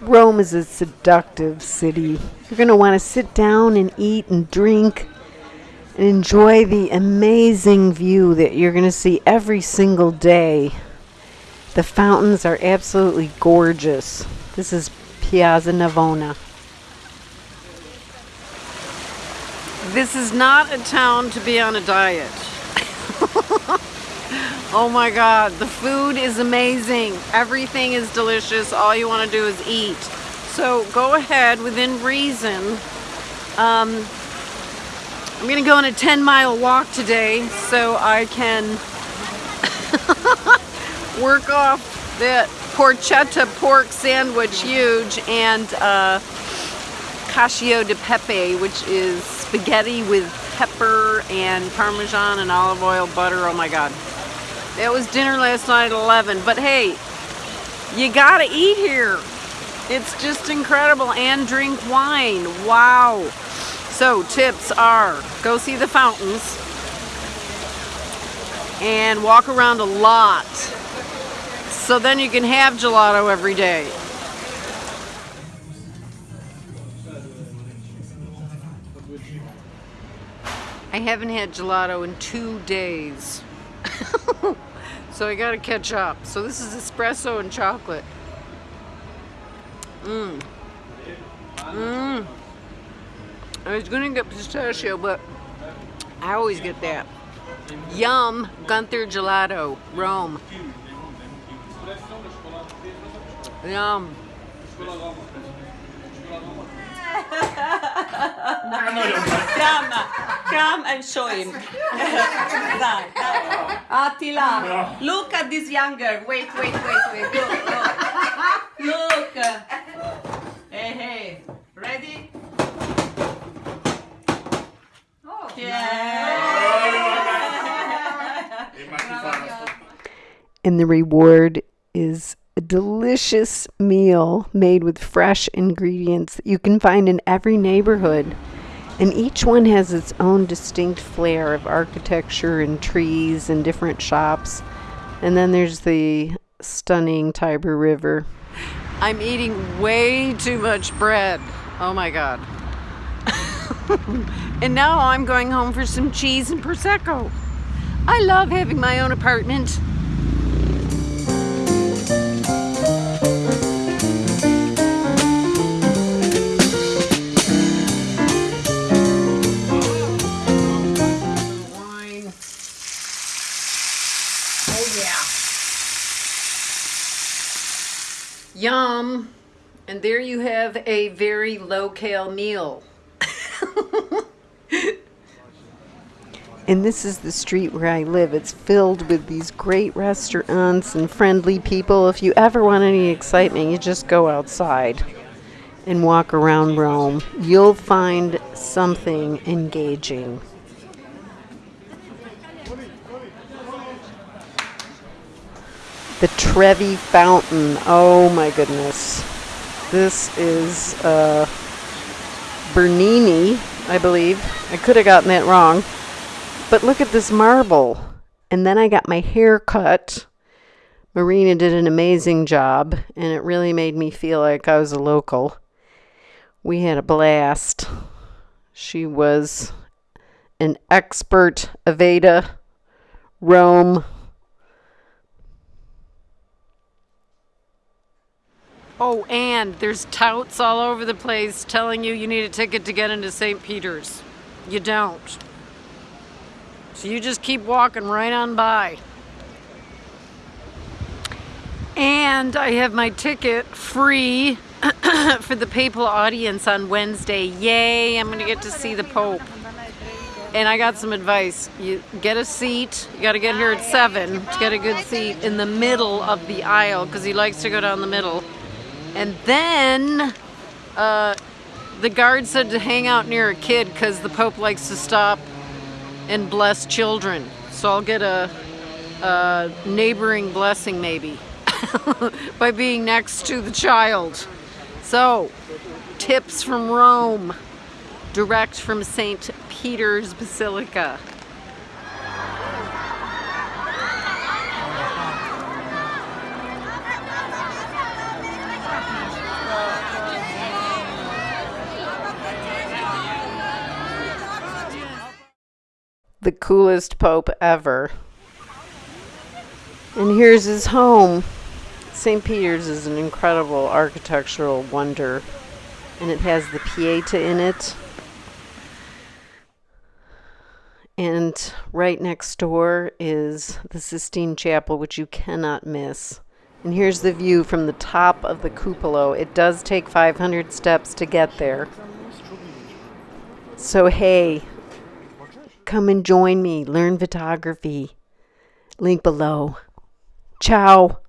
Rome is a seductive city. You're going to want to sit down and eat and drink and enjoy the amazing view that you're going to see every single day. The fountains are absolutely gorgeous. This is Piazza Navona. This is not a town to be on a diet. oh my god, the food is amazing. Everything is delicious. All you want to do is eat. So go ahead within reason. Um, I'm to go on a 10 mile walk today so I can work off that porchetta pork sandwich, huge, and uh, cacio de pepe, which is spaghetti with pepper and parmesan and olive oil butter. Oh my god. That was dinner last night at 11. But hey, you gotta eat here. It's just incredible. And drink wine. Wow. So tips are go see the fountains and walk around a lot. So then you can have gelato every day. I haven't had gelato in two days. So I gotta catch up. So this is espresso and chocolate. Mmm. Mmm. I was gonna get pistachio, but I always get that. Yum, Gunther Gelato, Rome. Yum. Come, come and show him. Dai, dai. Attila, look at this young girl. Wait, wait, wait, wait. Look, look. Look. Hey, hey. Ready? Oh, yeah. And the reward is a delicious meal made with fresh ingredients that you can find in every neighborhood. And each one has its own distinct flair of architecture and trees and different shops. And then there's the stunning Tiber River. I'm eating way too much bread. Oh my god. and now I'm going home for some cheese and Prosecco. I love having my own apartment. Yum. And there you have a very low-cal meal. And this is the street where I live. It's filled with these great restaurants and friendly people. If you ever want any excitement, you just go outside and walk around Rome. You'll find something engaging. The Trevi Fountain. Oh my goodness. This is uh, Bernini, I believe. I could have gotten that wrong. But look at this marble. And then I got my hair cut. Marina did an amazing job, and it really made me feel like I was a local. We had a blast. She was an expert Aveda, Rome. Oh, and there's touts all over the place telling you you need a ticket to get into St. Peter's. You don't. So you just keep walking right on by. And I have my ticket free for the papal audience on Wednesday. Yay, I'm going to get to see the Pope. And I got some advice. You get a seat. You got to get here at 7 to get a good seat in the middle of the aisle because he likes to go down the middle. And then uh, the guard said to hang out near a kid because the Pope likes to stop and bless children. So I'll get a, a neighboring blessing maybe by being next to the child. So, tips from Rome, direct from St. Peter's Basilica. The coolest pope ever. And here's his home. St. Peter's is an incredible architectural wonder, and it has the Pieta in it. And right next door is the Sistine Chapel, which you cannot miss. And here's the view from the top of the cupola. It does take 500 steps to get there. So, hey, come and join me, learn photography. Link below. Ciao.